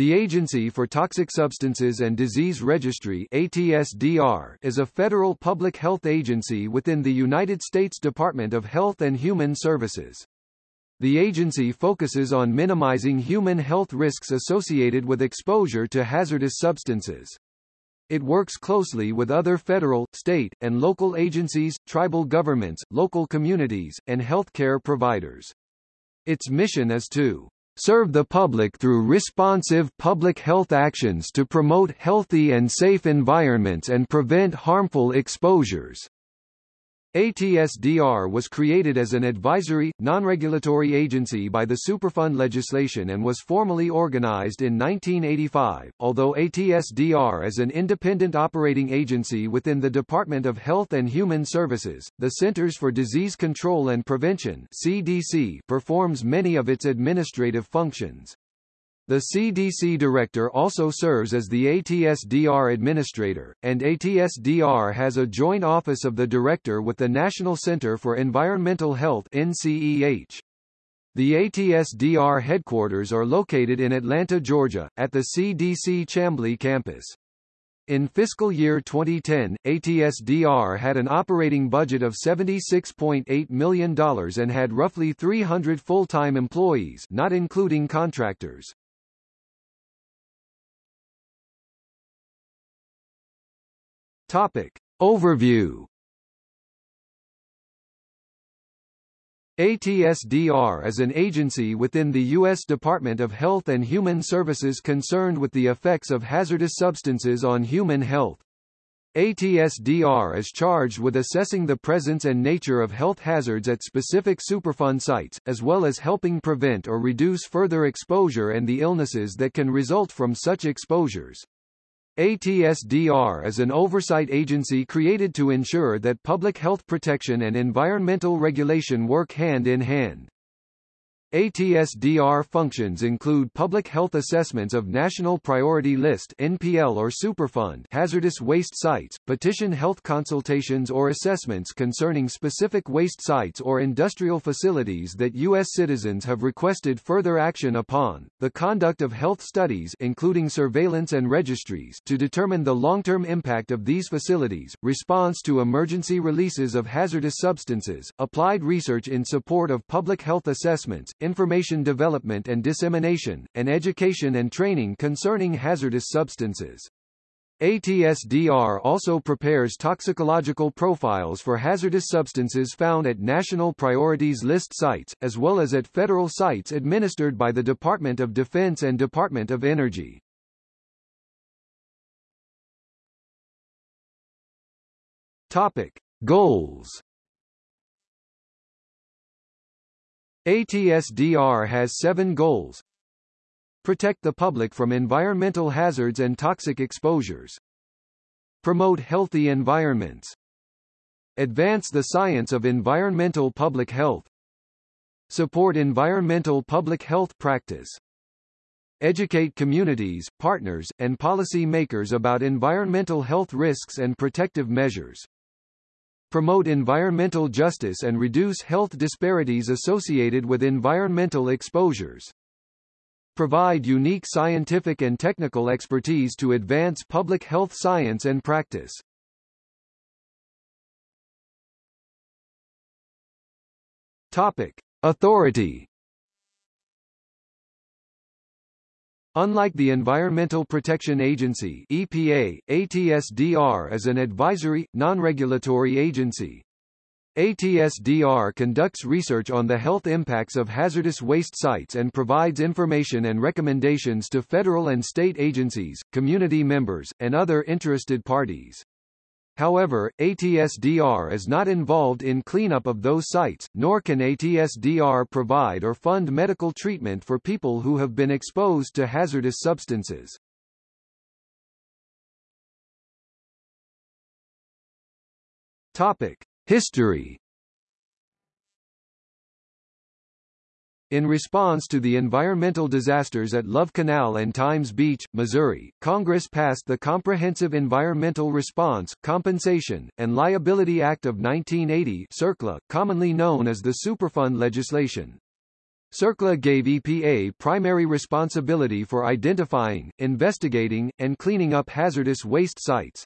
The Agency for Toxic Substances and Disease Registry ATSDR is a federal public health agency within the United States Department of Health and Human Services. The agency focuses on minimizing human health risks associated with exposure to hazardous substances. It works closely with other federal, state, and local agencies, tribal governments, local communities, and healthcare providers. Its mission is to serve the public through responsive public health actions to promote healthy and safe environments and prevent harmful exposures. ATSDR was created as an advisory, non-regulatory agency by the Superfund legislation and was formally organized in 1985, although ATSDR is an independent operating agency within the Department of Health and Human Services. The Centers for Disease Control and Prevention CDC performs many of its administrative functions. The CDC director also serves as the ATSDR administrator, and ATSDR has a joint office of the director with the National Center for Environmental Health NCEH. The ATSDR headquarters are located in Atlanta, Georgia, at the CDC Chamblee campus. In fiscal year 2010, ATSDR had an operating budget of $76.8 million and had roughly 300 full-time employees not including contractors. Topic. Overview ATSDR is an agency within the U.S. Department of Health and Human Services concerned with the effects of hazardous substances on human health. ATSDR is charged with assessing the presence and nature of health hazards at specific Superfund sites, as well as helping prevent or reduce further exposure and the illnesses that can result from such exposures. ATSDR is an oversight agency created to ensure that public health protection and environmental regulation work hand in hand. ATSDR functions include public health assessments of National Priority List NPL or Superfund hazardous waste sites, petition health consultations or assessments concerning specific waste sites or industrial facilities that U.S. citizens have requested further action upon, the conduct of health studies including surveillance and registries to determine the long-term impact of these facilities, response to emergency releases of hazardous substances, applied research in support of public health assessments, information development and dissemination, and education and training concerning hazardous substances. ATSDR also prepares toxicological profiles for hazardous substances found at National Priorities List sites, as well as at federal sites administered by the Department of Defense and Department of Energy. Topic. Goals ATSDR has seven goals. Protect the public from environmental hazards and toxic exposures. Promote healthy environments. Advance the science of environmental public health. Support environmental public health practice. Educate communities, partners, and policy makers about environmental health risks and protective measures promote environmental justice and reduce health disparities associated with environmental exposures. Provide unique scientific and technical expertise to advance public health science and practice. Topic. Authority Unlike the Environmental Protection Agency EPA, ATSDR is an advisory, non-regulatory agency. ATSDR conducts research on the health impacts of hazardous waste sites and provides information and recommendations to federal and state agencies, community members, and other interested parties. However, ATSDR is not involved in cleanup of those sites, nor can ATSDR provide or fund medical treatment for people who have been exposed to hazardous substances. Topic: History In response to the environmental disasters at Love Canal and Times Beach, Missouri, Congress passed the Comprehensive Environmental Response, Compensation, and Liability Act of 1980 CERCLA, commonly known as the Superfund legislation. CERCLA gave EPA primary responsibility for identifying, investigating, and cleaning up hazardous waste sites.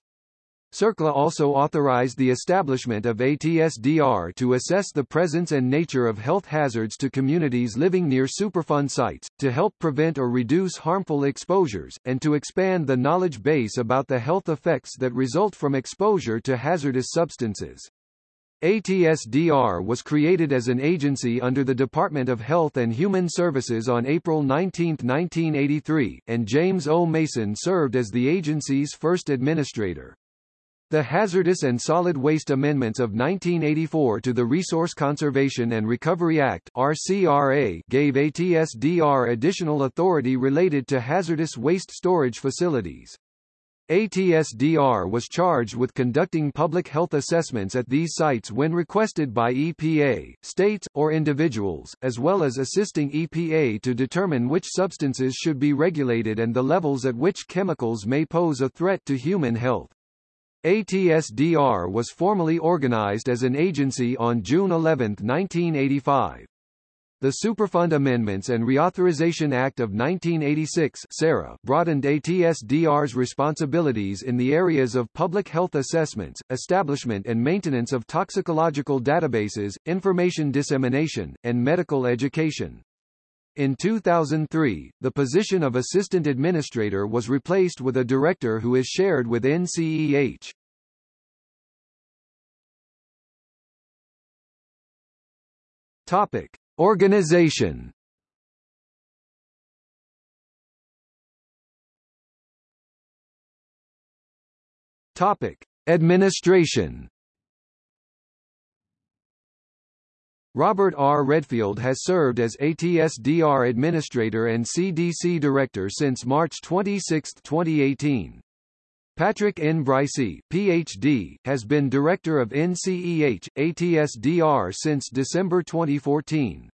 CERCLA also authorized the establishment of ATSDR to assess the presence and nature of health hazards to communities living near Superfund sites, to help prevent or reduce harmful exposures, and to expand the knowledge base about the health effects that result from exposure to hazardous substances. ATSDR was created as an agency under the Department of Health and Human Services on April 19, 1983, and James O. Mason served as the agency's first administrator. The Hazardous and Solid Waste Amendments of 1984 to the Resource Conservation and Recovery Act RCRA gave ATSDR additional authority related to hazardous waste storage facilities. ATSDR was charged with conducting public health assessments at these sites when requested by EPA, states, or individuals, as well as assisting EPA to determine which substances should be regulated and the levels at which chemicals may pose a threat to human health. ATSDR was formally organized as an agency on June 11, 1985. The Superfund Amendments and Reauthorization Act of 1986 SARA broadened ATSDR's responsibilities in the areas of public health assessments, establishment and maintenance of toxicological databases, information dissemination, and medical education. In 2003, the position of Assistant Administrator was replaced with a Director who is shared with NCEH. Topic. Organization Topic: Administration. Robert R. Redfield has served as ATSDR Administrator and CDC Director since March 26, 2018. Patrick N. Breysse, Ph.D., has been Director of NCEH, ATSDR since December 2014.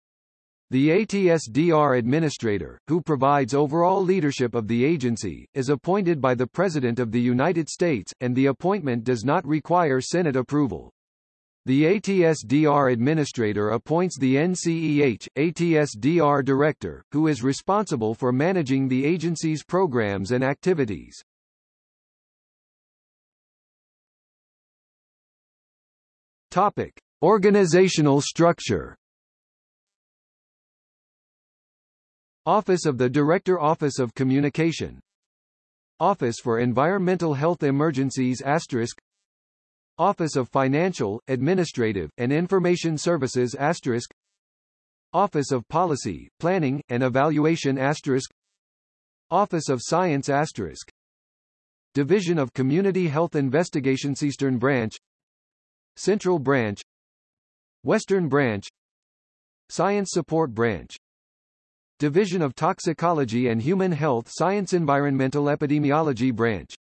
The ATSDR Administrator, who provides overall leadership of the agency, is appointed by the President of the United States, and the appointment does not require Senate approval. The ATSDR Administrator appoints the NCEH, ATSDR Director, who is responsible for managing the agency's programs and activities. Topic: Organizational structure. Office of the Director Office of Communication Office for Environmental Health Emergencies asterisk Office of Financial, Administrative, and Information Services asterisk. Office of Policy, Planning, and Evaluation asterisk. Office of Science asterisk. Division of Community Health Investigations Eastern Branch. Central Branch. Western Branch. Science Support Branch. Division of Toxicology and Human Health Science Environmental Epidemiology Branch.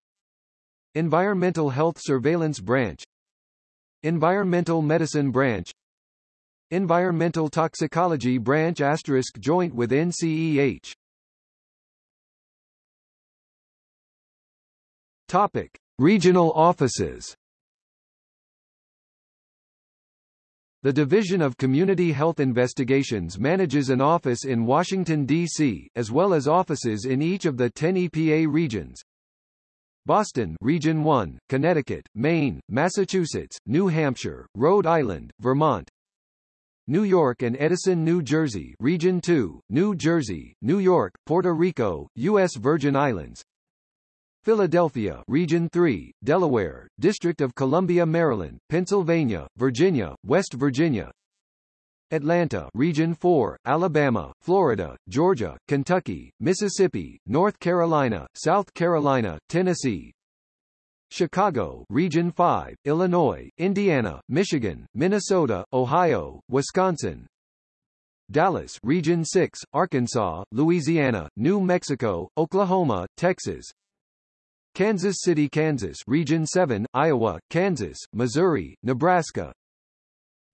Environmental Health Surveillance Branch Environmental Medicine Branch Environmental Toxicology Branch asterisk joint with NCEH Topic. Regional offices The Division of Community Health Investigations manages an office in Washington, D.C., as well as offices in each of the 10 EPA regions. Boston Region 1, Connecticut, Maine, Massachusetts, New Hampshire, Rhode Island, Vermont. New York and Edison, New Jersey Region 2, New Jersey, New York, Puerto Rico, U.S. Virgin Islands. Philadelphia Region 3, Delaware, District of Columbia Maryland, Pennsylvania, Virginia, West Virginia Atlanta Region 4, Alabama, Florida, Georgia, Kentucky, Mississippi, North Carolina, South Carolina, Tennessee. Chicago Region 5, Illinois, Indiana, Michigan, Minnesota, Ohio, Wisconsin. Dallas Region 6, Arkansas, Louisiana, New Mexico, Oklahoma, Texas. Kansas City, Kansas Region 7, Iowa, Kansas, Missouri, Nebraska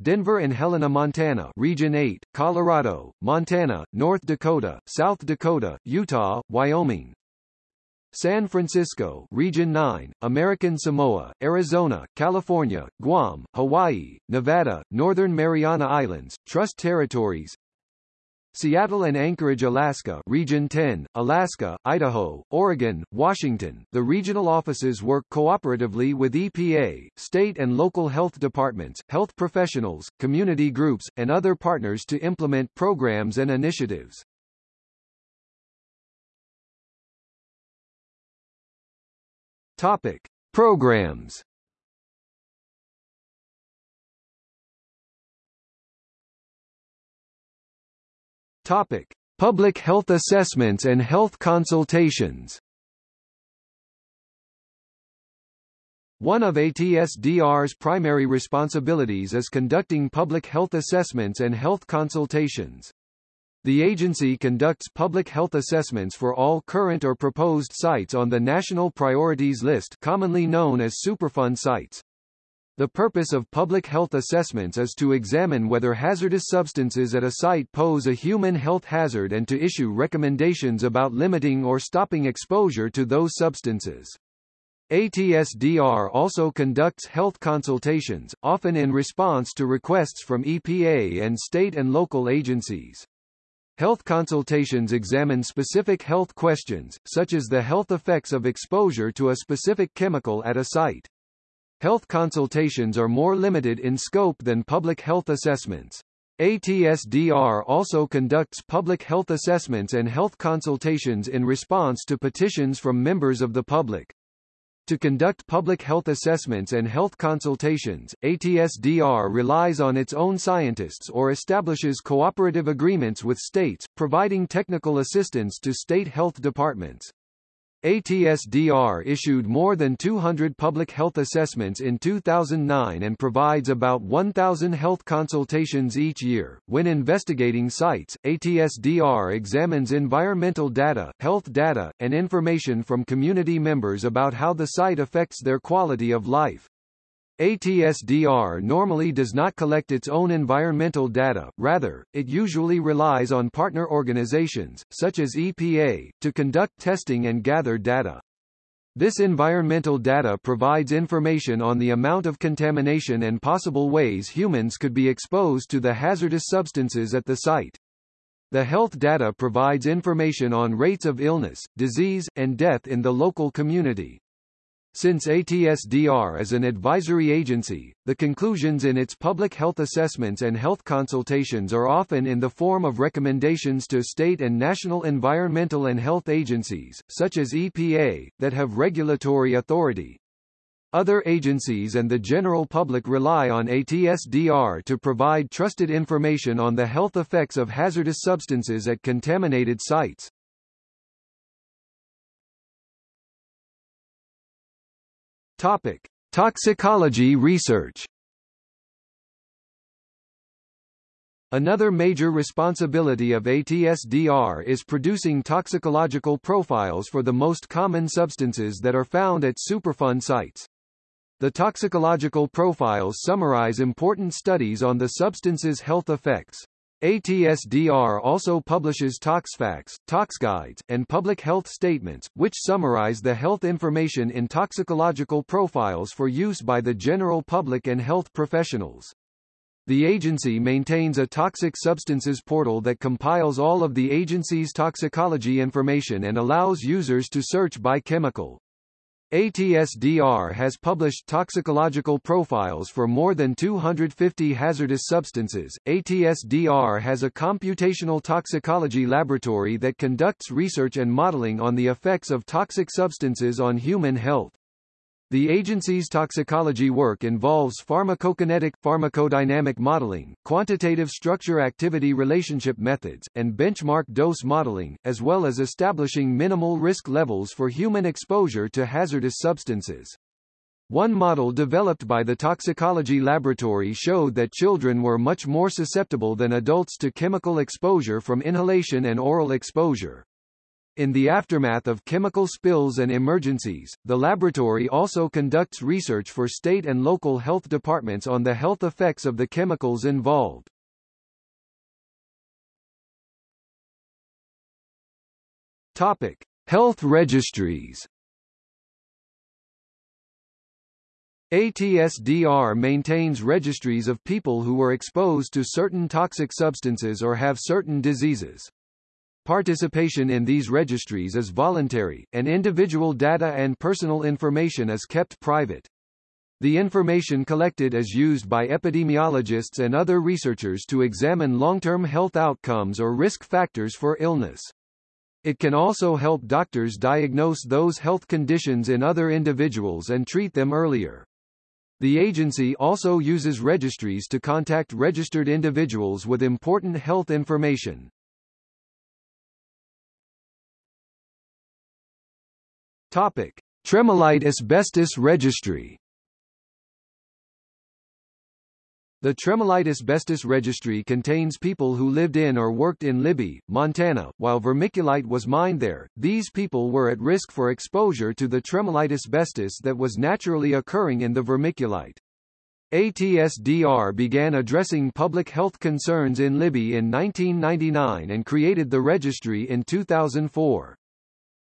Denver and Helena, Montana Region 8, Colorado, Montana, North Dakota, South Dakota, Utah, Wyoming. San Francisco Region 9, American Samoa, Arizona, California, Guam, Hawaii, Nevada, Northern Mariana Islands, Trust Territories Seattle and Anchorage, Alaska Region 10, Alaska, Idaho, Oregon, Washington. The regional offices work cooperatively with EPA, state and local health departments, health professionals, community groups, and other partners to implement programs and initiatives. Topic: Programs Topic: Public health assessments and health consultations. One of ATSDR's primary responsibilities is conducting public health assessments and health consultations. The agency conducts public health assessments for all current or proposed sites on the National Priorities List commonly known as Superfund sites. The purpose of public health assessments is to examine whether hazardous substances at a site pose a human health hazard and to issue recommendations about limiting or stopping exposure to those substances. ATSDR also conducts health consultations, often in response to requests from EPA and state and local agencies. Health consultations examine specific health questions, such as the health effects of exposure to a specific chemical at a site. Health consultations are more limited in scope than public health assessments. ATSDR also conducts public health assessments and health consultations in response to petitions from members of the public. To conduct public health assessments and health consultations, ATSDR relies on its own scientists or establishes cooperative agreements with states, providing technical assistance to state health departments. ATSDR issued more than 200 public health assessments in 2009 and provides about 1,000 health consultations each year. When investigating sites, ATSDR examines environmental data, health data, and information from community members about how the site affects their quality of life. ATSDR normally does not collect its own environmental data, rather, it usually relies on partner organizations, such as EPA, to conduct testing and gather data. This environmental data provides information on the amount of contamination and possible ways humans could be exposed to the hazardous substances at the site. The health data provides information on rates of illness, disease, and death in the local community. Since ATSDR is an advisory agency, the conclusions in its public health assessments and health consultations are often in the form of recommendations to state and national environmental and health agencies, such as EPA, that have regulatory authority. Other agencies and the general public rely on ATSDR to provide trusted information on the health effects of hazardous substances at contaminated sites. Topic: Toxicology research. Another major responsibility of ATSDR is producing toxicological profiles for the most common substances that are found at Superfund sites. The toxicological profiles summarize important studies on the substance's health effects. ATSDR also publishes ToxFAQs, ToxGuides, and public health statements, which summarize the health information in toxicological profiles for use by the general public and health professionals. The agency maintains a toxic substances portal that compiles all of the agency's toxicology information and allows users to search by chemical. ATSDR has published toxicological profiles for more than 250 hazardous substances. ATSDR has a computational toxicology laboratory that conducts research and modeling on the effects of toxic substances on human health. The agency's toxicology work involves pharmacokinetic, pharmacodynamic modeling, quantitative structure-activity relationship methods, and benchmark dose modeling, as well as establishing minimal risk levels for human exposure to hazardous substances. One model developed by the toxicology laboratory showed that children were much more susceptible than adults to chemical exposure from inhalation and oral exposure. In the aftermath of chemical spills and emergencies, the laboratory also conducts research for state and local health departments on the health effects of the chemicals involved. Topic: Health registries. ATSDR maintains registries of people who were exposed to certain toxic substances or have certain diseases. Participation in these registries is voluntary, and individual data and personal information is kept private. The information collected is used by epidemiologists and other researchers to examine long-term health outcomes or risk factors for illness. It can also help doctors diagnose those health conditions in other individuals and treat them earlier. The agency also uses registries to contact registered individuals with important health information. Topic: Tremolite Asbestos Registry. The Tremolite Asbestos Registry contains people who lived in or worked in Libby, Montana, while vermiculite was mined there. These people were at risk for exposure to the tremolite asbestos that was naturally occurring in the vermiculite. ATSDR began addressing public health concerns in Libby in 1999 and created the registry in 2004.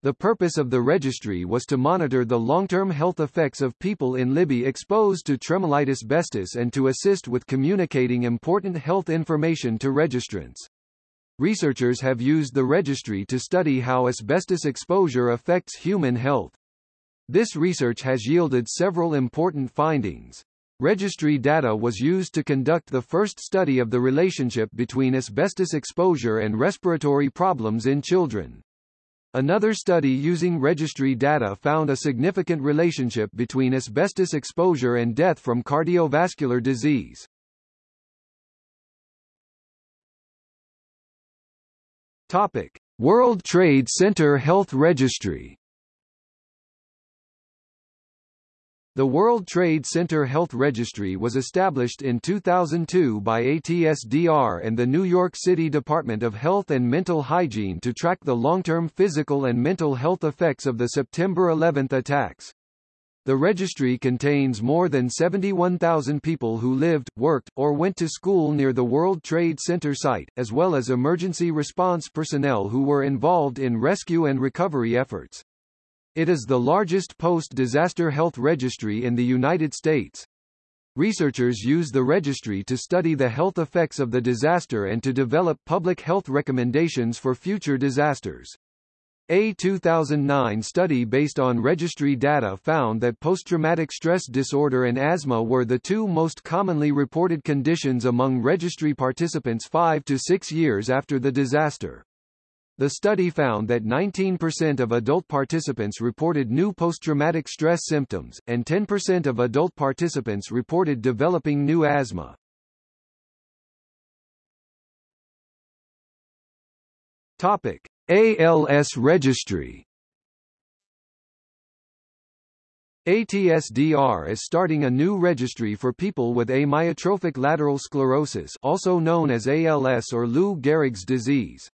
The purpose of the registry was to monitor the long-term health effects of people in Libby exposed to tremolite asbestos and to assist with communicating important health information to registrants. Researchers have used the registry to study how asbestos exposure affects human health. This research has yielded several important findings. Registry data was used to conduct the first study of the relationship between asbestos exposure and respiratory problems in children. Another study using registry data found a significant relationship between asbestos exposure and death from cardiovascular disease. Topic: World Trade Center Health Registry The World Trade Center Health Registry was established in 2002 by ATSDR and the New York City Department of Health and Mental Hygiene to track the long-term physical and mental health effects of the September 11 attacks. The registry contains more than 71,000 people who lived, worked, or went to school near the World Trade Center site, as well as emergency response personnel who were involved in rescue and recovery efforts. It is the largest post-disaster health registry in the United States. Researchers use the registry to study the health effects of the disaster and to develop public health recommendations for future disasters. A 2009 study based on registry data found that post-traumatic stress disorder and asthma were the two most commonly reported conditions among registry participants 5 to 6 years after the disaster. The study found that 19% of adult participants reported new post-traumatic stress symptoms, and 10% of adult participants reported developing new asthma. Topic: ALS registry. ATSDR is starting a new registry for people with amyotrophic lateral sclerosis also known as ALS or Lou Gehrig's disease.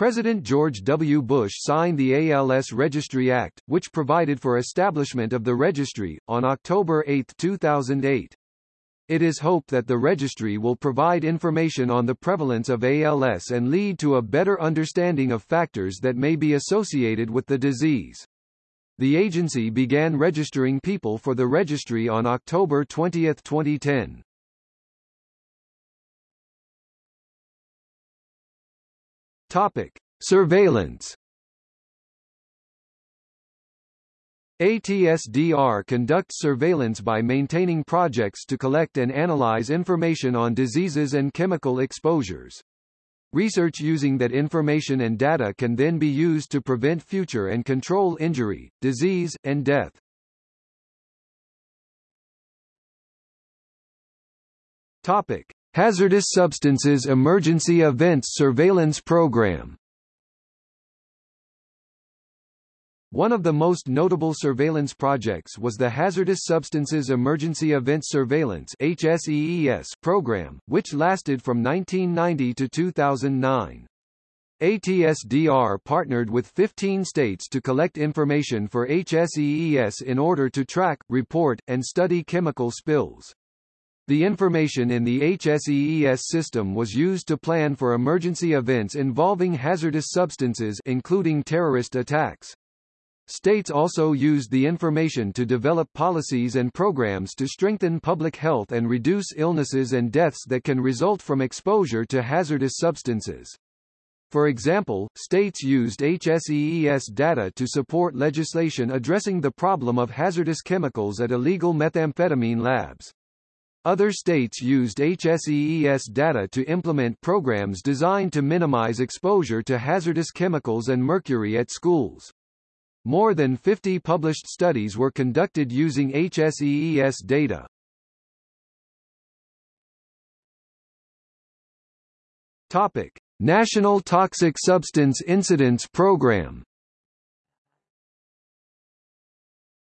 President George W. Bush signed the ALS Registry Act, which provided for establishment of the registry, on October 8, 2008. It is hoped that the registry will provide information on the prevalence of ALS and lead to a better understanding of factors that may be associated with the disease. The agency began registering people for the registry on October 20, 2010. Topic: Surveillance. ATSDR conducts surveillance by maintaining projects to collect and analyze information on diseases and chemical exposures. Research using that information and data can then be used to prevent future and control injury, disease, and death. Topic: Hazardous Substances Emergency Events Surveillance Program One of the most notable surveillance projects was the Hazardous Substances Emergency Events Surveillance program, which lasted from 1990 to 2009. ATSDR partnered with 15 states to collect information for HSEES in order to track, report, and study chemical spills. The information in the HSEES system was used to plan for emergency events involving hazardous substances including terrorist attacks. States also used the information to develop policies and programs to strengthen public health and reduce illnesses and deaths that can result from exposure to hazardous substances. For example, states used HSEES data to support legislation addressing the problem of hazardous chemicals at illegal methamphetamine labs. Other states used HSEES data to implement programs designed to minimize exposure to hazardous chemicals and mercury at schools. More than 50 published studies were conducted using HSEES data. Topic: National Toxic Substance Incidents Program.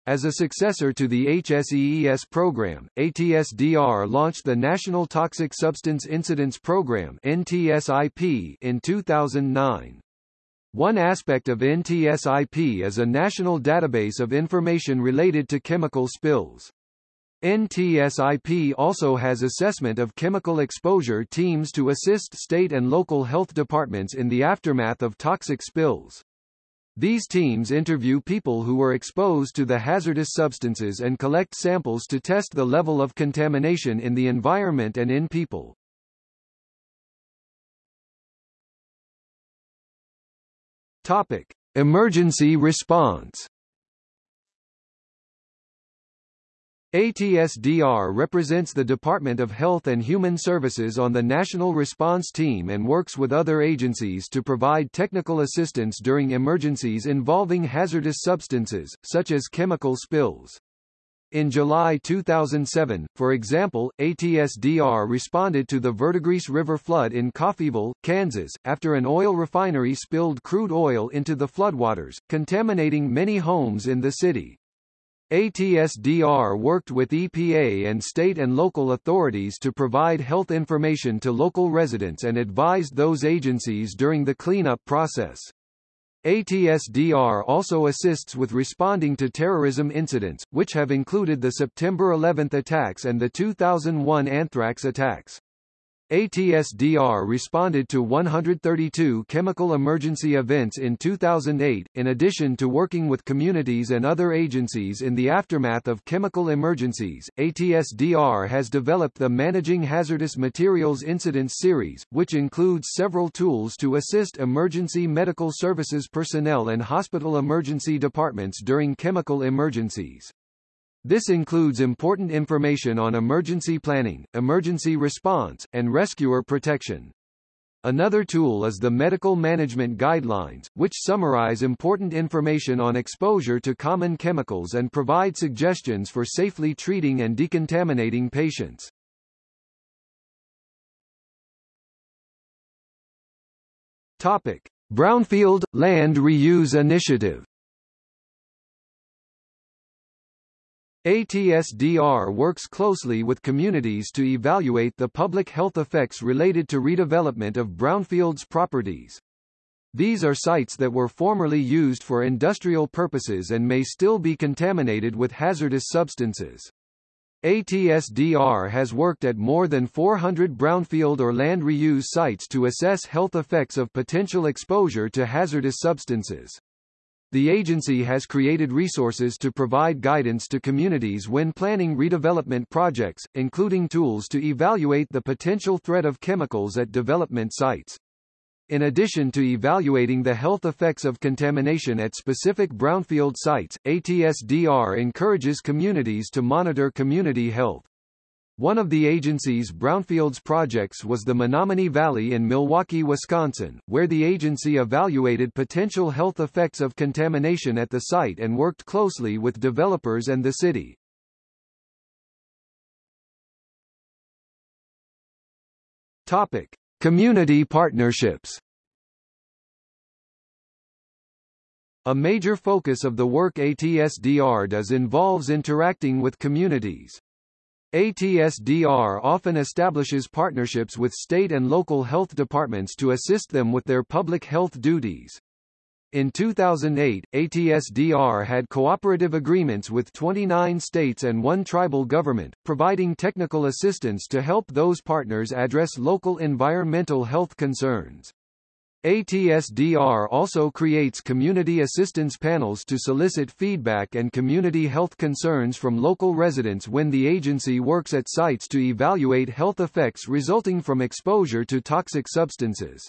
As a successor to the HSEES program, ATSDR launched the National Toxic Substance Incidents Program (NTSIP) in 2009. One aspect of NTSIP is a national database of information related to chemical spills. NTSIP also has assessment of chemical exposure teams to assist state and local health departments in the aftermath of toxic spills. These teams interview people who were exposed to the hazardous substances and collect samples to test the level of contamination in the environment and in people. Topic: Emergency response. ATSDR represents the Department of Health and Human Services on the National Response Team and works with other agencies to provide technical assistance during emergencies involving hazardous substances, such as chemical spills. In July 2007, for example, ATSDR responded to the Verdigris River flood in Coffeyville, Kansas, after an oil refinery spilled crude oil into the floodwaters, contaminating many homes in the city. ATSDR worked with EPA and state and local authorities to provide health information to local residents and advised those agencies during the cleanup process. ATSDR also assists with responding to terrorism incidents, which have included the September 11 attacks and the 2001 anthrax attacks. ATSDR responded to 132 chemical emergency events in 2008, in addition to working with communities and other agencies in the aftermath of chemical emergencies. ATSDR has developed the Managing Hazardous Materials Incidents series, which includes several tools to assist emergency medical services personnel and hospital emergency departments during chemical emergencies. This includes important information on emergency planning, emergency response, and rescuer protection. Another tool is the Medical Management Guidelines, which summarize important information on exposure to common chemicals and provide suggestions for safely treating and decontaminating patients. Topic: Brownfield Land Reuse Initiative ATSDR works closely with communities to evaluate the public health effects related to redevelopment of brownfields properties. These are sites that were formerly used for industrial purposes and may still be contaminated with hazardous substances. ATSDR has worked at more than 400 brownfield or land reuse sites to assess health effects of potential exposure to hazardous substances. The agency has created resources to provide guidance to communities when planning redevelopment projects, including tools to evaluate the potential threat of chemicals at development sites. In addition to evaluating the health effects of contamination at specific brownfield sites, ATSDR encourages communities to monitor community health. One of the agency's brownfields projects was the Menominee Valley in Milwaukee, Wisconsin, where the agency evaluated potential health effects of contamination at the site and worked closely with developers and the city. Topic: Community partnerships. A major focus of the work ATSDR does involves interacting with communities. ATSDR often establishes partnerships with state and local health departments to assist them with their public health duties. In 2008, ATSDR had cooperative agreements with 29 states and one tribal government, providing technical assistance to help those partners address local environmental health concerns. ATSDR also creates community assistance panels to solicit feedback and community health concerns from local residents when the agency works at sites to evaluate health effects resulting from exposure to toxic substances.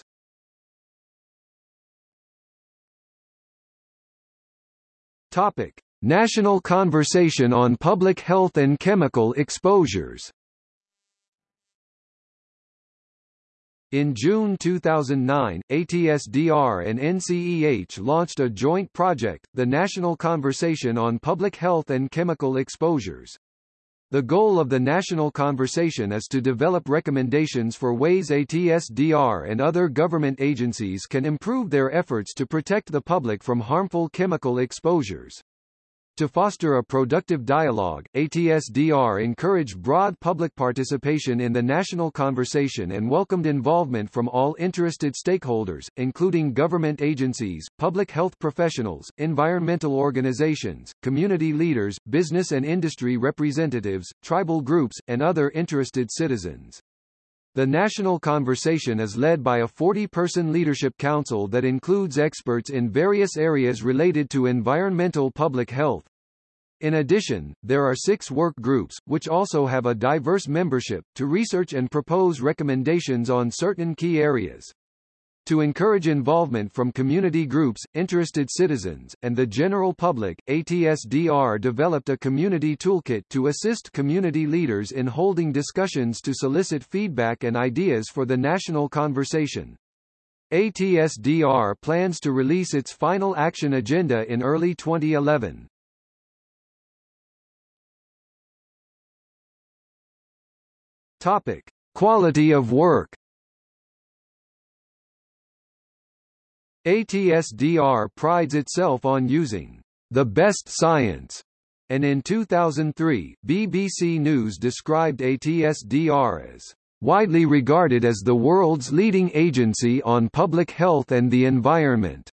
Topic: National Conversation on Public Health and Chemical Exposures In June 2009, ATSDR and NCEH launched a joint project, the National Conversation on Public Health and Chemical Exposures. The goal of the national conversation is to develop recommendations for ways ATSDR and other government agencies can improve their efforts to protect the public from harmful chemical exposures. To foster a productive dialogue, ATSDR encouraged broad public participation in the national conversation and welcomed involvement from all interested stakeholders, including government agencies, public health professionals, environmental organizations, community leaders, business and industry representatives, tribal groups, and other interested citizens. The national conversation is led by a 40-person leadership council that includes experts in various areas related to environmental public health. In addition, there are six work groups, which also have a diverse membership, to research and propose recommendations on certain key areas. To encourage involvement from community groups, interested citizens, and the general public, ATSDR developed a community toolkit to assist community leaders in holding discussions to solicit feedback and ideas for the national conversation. ATSDR plans to release its final action agenda in early 2011. Topic: Quality of work ATSDR prides itself on using the best science, and in 2003, BBC News described ATSDR as widely regarded as the world's leading agency on public health and the environment.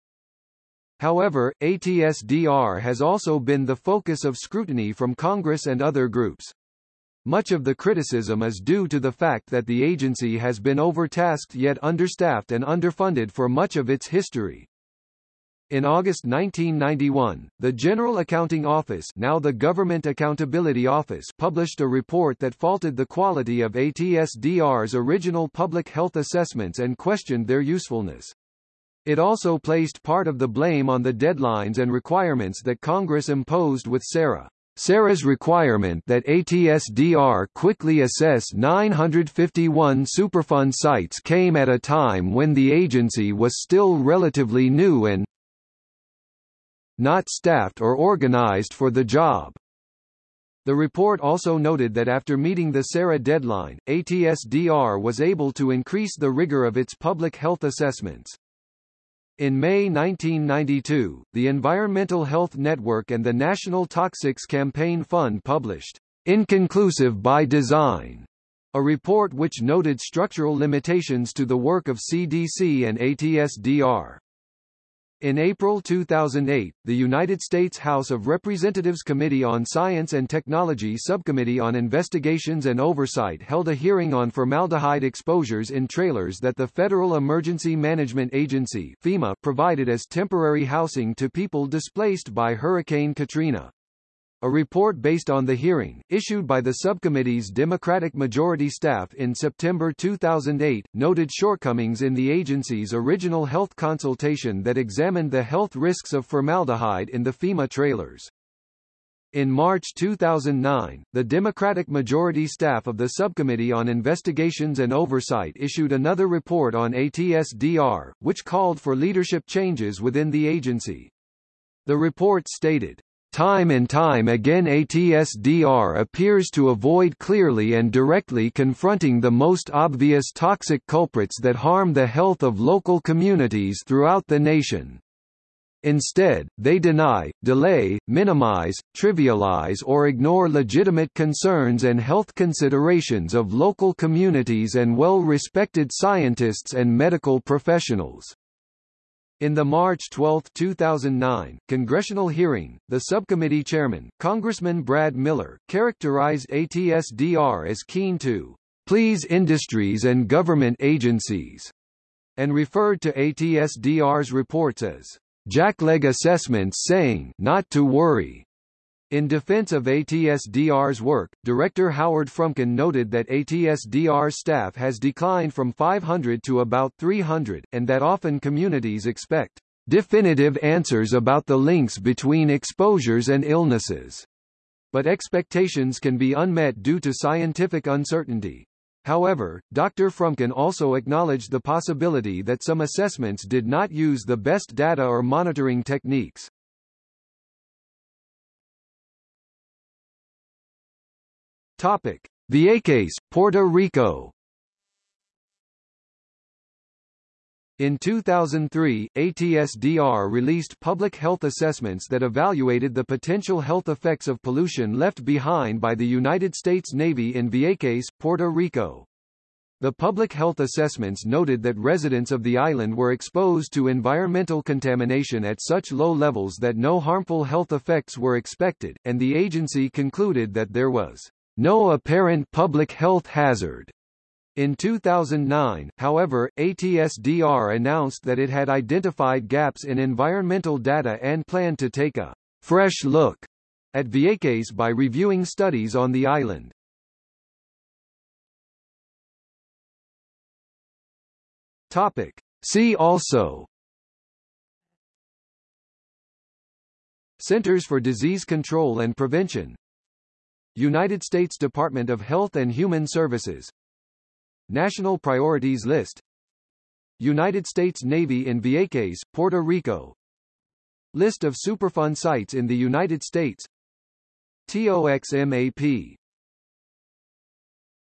However, ATSDR has also been the focus of scrutiny from Congress and other groups. Much of the criticism is due to the fact that the agency has been overtasked yet understaffed and underfunded for much of its history. In August 1991, the General Accounting Office now the Government Accountability Office published a report that faulted the quality of ATSDR's original public health assessments and questioned their usefulness. It also placed part of the blame on the deadlines and requirements that Congress imposed with SARA. SARA's requirement that ATSDR quickly assess 951 Superfund sites came at a time when the agency was still relatively new and not staffed or organized for the job. The report also noted that after meeting the SARA deadline, ATSDR was able to increase the rigor of its public health assessments. In May 1992, the Environmental Health Network and the National Toxics Campaign Fund published Inconclusive by Design, a report which noted structural limitations to the work of CDC and ATSDR. In April 2008, the United States House of Representatives Committee on Science and Technology Subcommittee on Investigations and Oversight held a hearing on formaldehyde exposures in trailers that the Federal Emergency Management Agency FEMA provided as temporary housing to people displaced by Hurricane Katrina. A report based on the hearing, issued by the subcommittee's Democratic majority staff in September 2008, noted shortcomings in the agency's original health consultation that examined the health risks of formaldehyde in the FEMA trailers. In March 2009, the Democratic majority staff of the Subcommittee on Investigations and Oversight issued another report on ATSDR, which called for leadership changes within the agency. The report stated, Time and time again ATSDR appears to avoid clearly and directly confronting the most obvious toxic culprits that harm the health of local communities throughout the nation. Instead, they deny, delay, minimize, trivialize or ignore legitimate concerns and health considerations of local communities and well-respected scientists and medical professionals. In the March 12, 2009, congressional hearing, the subcommittee chairman, Congressman Brad Miller, characterized ATSDR as keen to please industries and government agencies and referred to ATSDR's reports as jackleg assessments saying not to worry. In defense of ATSDR's work, Director Howard Frumkin noted that ATSDR's staff has declined from 500 to about 300, and that often communities expect definitive answers about the links between exposures and illnesses. But expectations can be unmet due to scientific uncertainty. However, Dr. Frumkin also acknowledged the possibility that some assessments did not use the best data or monitoring techniques. Topic: Vieques, Puerto Rico. In 2003, ATSDR released public health assessments that evaluated the potential health effects of pollution left behind by the United States Navy in Vieques, Puerto Rico. The public health assessments noted that residents of the island were exposed to environmental contamination at such low levels that no harmful health effects were expected, and the agency concluded that there was no apparent public health hazard. In 2009, however, ATSDR announced that it had identified gaps in environmental data and planned to take a fresh look at Vieques by reviewing studies on the island. Topic. See also Centers for Disease Control and Prevention United States Department of Health and Human Services. National Priorities List. United States Navy in Vieques, Puerto Rico. List of Superfund sites in the United States. TOXMAP